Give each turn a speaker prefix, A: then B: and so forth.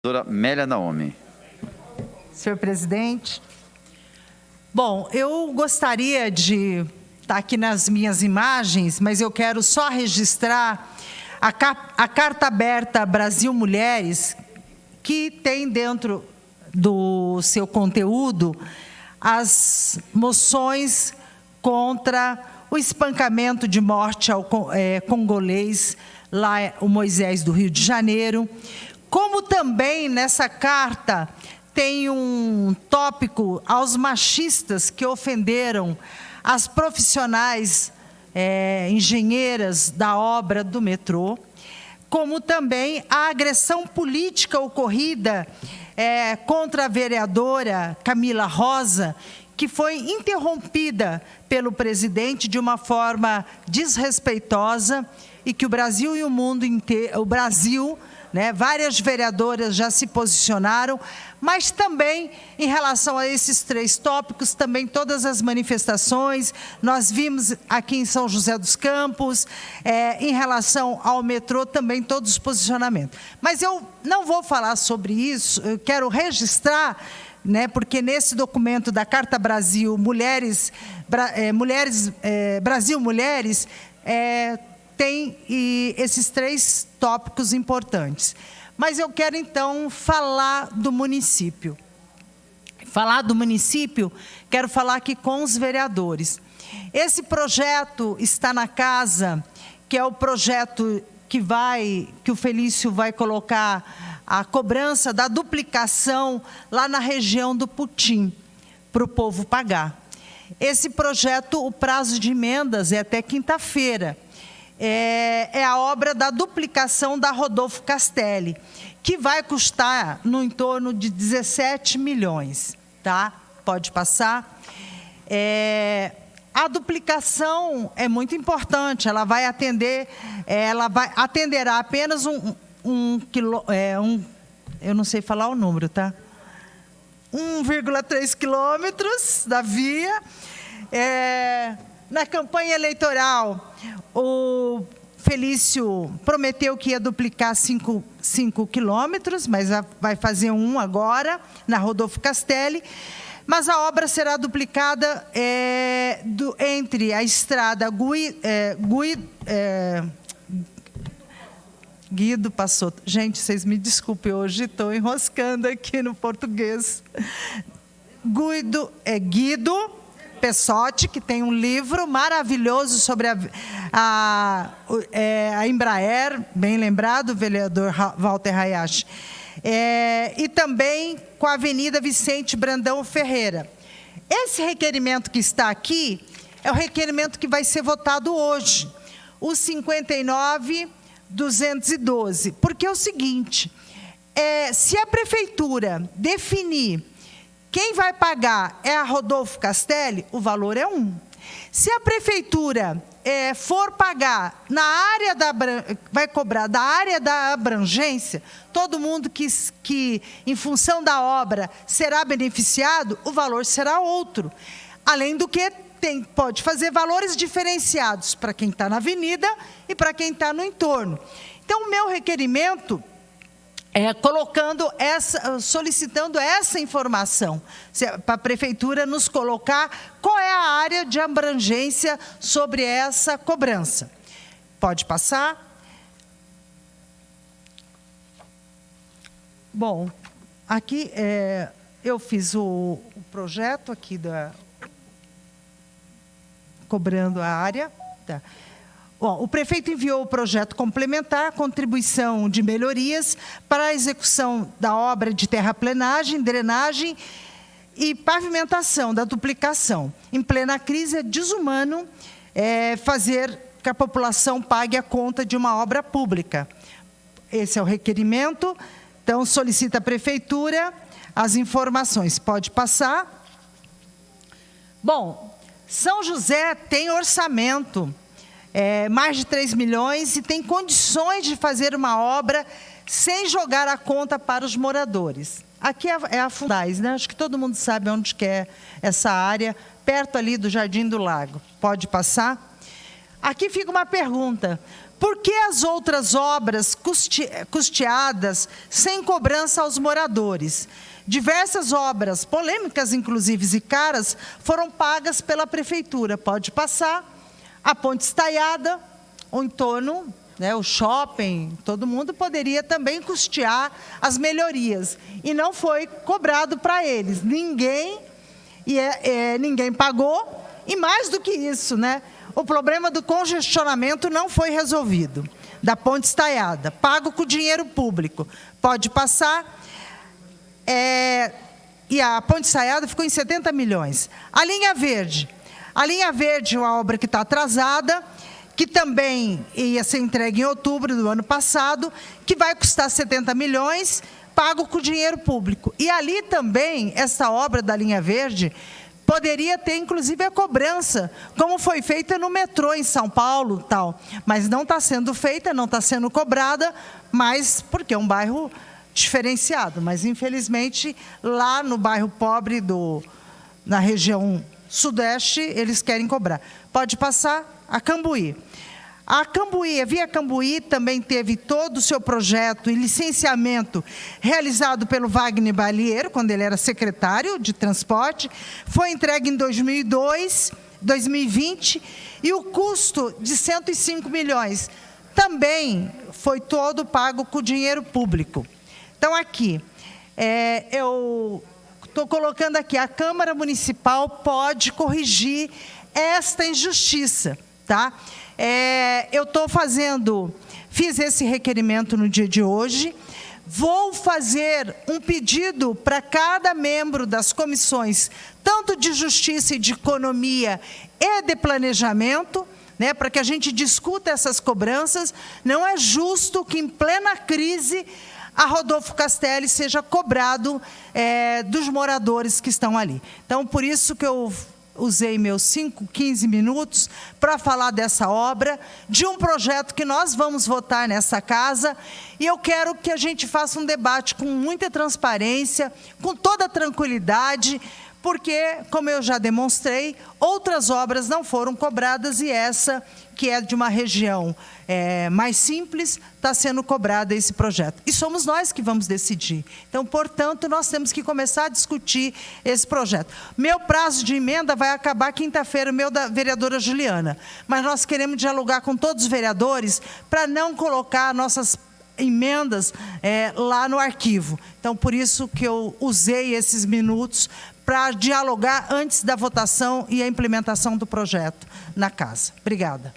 A: Doutora Mélia Naomi.
B: Senhor presidente, bom, eu gostaria de estar aqui nas minhas imagens, mas eu quero só registrar a, a Carta Aberta Brasil Mulheres, que tem dentro do seu conteúdo as moções contra o espancamento de morte ao é, congolês, lá o Moisés do Rio de Janeiro, como também nessa carta tem um tópico aos machistas que ofenderam as profissionais é, engenheiras da obra do metrô, como também a agressão política ocorrida é, contra a vereadora Camila Rosa, que foi interrompida pelo presidente de uma forma desrespeitosa e que o Brasil e o mundo inteiro, o Brasil né? Várias vereadoras já se posicionaram, mas também em relação a esses três tópicos, também todas as manifestações, nós vimos aqui em São José dos Campos, é, em relação ao metrô, também todos os posicionamentos. Mas eu não vou falar sobre isso, eu quero registrar né, porque nesse documento da Carta Brasil Mulheres, é, Mulheres é, Brasil Mulheres, é, tem e, esses três tópicos importantes. Mas eu quero, então, falar do município. Falar do município, quero falar aqui com os vereadores. Esse projeto está na casa, que é o projeto que vai, que o Felício vai colocar a cobrança da duplicação lá na região do Putim, para o povo pagar. Esse projeto, o prazo de emendas é até quinta-feira é, é a obra da duplicação da Rodolfo Castelli, que vai custar no entorno de 17 milhões. Tá? Pode passar. É, a duplicação é muito importante, ela vai atender, ela vai atenderá apenas um, um, quilo, é, um eu não sei falar o número, tá? 1,3 quilômetros da via. É, na campanha eleitoral, o Felício prometeu que ia duplicar 5 quilômetros, mas vai fazer um agora, na Rodolfo Castelli. Mas a obra será duplicada é, do, entre a estrada Gui, é, Gui, é, Guido passou. Gente, vocês me desculpem, hoje estou enroscando aqui no português. Guido, é Guido Pessotti, que tem um livro maravilhoso sobre a, a, é, a Embraer, bem lembrado, o vereador Walter Hayashi. É, e também com a Avenida Vicente Brandão Ferreira. Esse requerimento que está aqui é o requerimento que vai ser votado hoje, o 59.212. Porque é o seguinte, é, se a prefeitura definir quem vai pagar é a Rodolfo Castelli, o valor é um. Se a prefeitura é, for pagar na área da vai cobrar da área da abrangência, todo mundo que, que em função da obra será beneficiado, o valor será outro. Além do que tem, pode fazer valores diferenciados para quem está na avenida e para quem está no entorno. Então, o meu requerimento é, colocando essa, solicitando essa informação para a prefeitura nos colocar qual é a área de abrangência sobre essa cobrança. Pode passar. Bom, aqui é, eu fiz o, o projeto aqui da cobrando a área. Tá. Bom, o prefeito enviou o projeto complementar, contribuição de melhorias para a execução da obra de terraplenagem, drenagem e pavimentação da duplicação. Em plena crise, é desumano é, fazer que a população pague a conta de uma obra pública. Esse é o requerimento. Então, solicita a prefeitura as informações. Pode passar. Bom, São José tem orçamento é, mais de 3 milhões e tem condições de fazer uma obra sem jogar a conta para os moradores. Aqui é, é a Fundais, né? acho que todo mundo sabe onde que é essa área, perto ali do Jardim do Lago. Pode passar? Aqui fica uma pergunta. Por que as outras obras custe custeadas sem cobrança aos moradores? Diversas obras, polêmicas inclusive e caras, foram pagas pela prefeitura. Pode passar. A ponte estaiada, o entorno, né, o shopping, todo mundo poderia também custear as melhorias. E não foi cobrado para eles. Ninguém, e é, é, ninguém pagou. E mais do que isso, né, o problema do congestionamento não foi resolvido. Da ponte estaiada, pago com dinheiro público. Pode passar. É, e a ponte estaiada ficou em 70 milhões. A linha verde. A linha verde é uma obra que está atrasada que também ia ser entregue em outubro do ano passado, que vai custar 70 milhões, pago com dinheiro público. E ali também, essa obra da linha verde, poderia ter inclusive a cobrança, como foi feita no metrô em São Paulo, tal. Mas não está sendo feita, não está sendo cobrada, mas porque é um bairro diferenciado. Mas infelizmente lá no bairro pobre do na região sudeste eles querem cobrar. Pode passar a Cambuí. A Cambuí, a Via Cambuí também teve todo o seu projeto e licenciamento realizado pelo Wagner Balieiro, quando ele era secretário de transporte, foi entregue em 2002, 2020, e o custo de 105 milhões também foi todo pago com dinheiro público. Então, aqui, é, eu estou colocando aqui, a Câmara Municipal pode corrigir esta injustiça, tá? É, eu estou fazendo, fiz esse requerimento no dia de hoje, vou fazer um pedido para cada membro das comissões, tanto de Justiça e de Economia e de Planejamento, né, para que a gente discuta essas cobranças. Não é justo que, em plena crise, a Rodolfo Castelli seja cobrado é, dos moradores que estão ali. Então, por isso que eu usei meus 5, 15 minutos para falar dessa obra, de um projeto que nós vamos votar nessa casa, e eu quero que a gente faça um debate com muita transparência, com toda tranquilidade, porque, como eu já demonstrei, outras obras não foram cobradas e essa, que é de uma região é, mais simples, está sendo cobrada esse projeto. E somos nós que vamos decidir. Então, portanto, nós temos que começar a discutir esse projeto. Meu prazo de emenda vai acabar quinta-feira, meu da vereadora Juliana. Mas nós queremos dialogar com todos os vereadores para não colocar nossas emendas é, lá no arquivo. Então, por isso que eu usei esses minutos para dialogar antes da votação e a implementação do projeto na casa. Obrigada.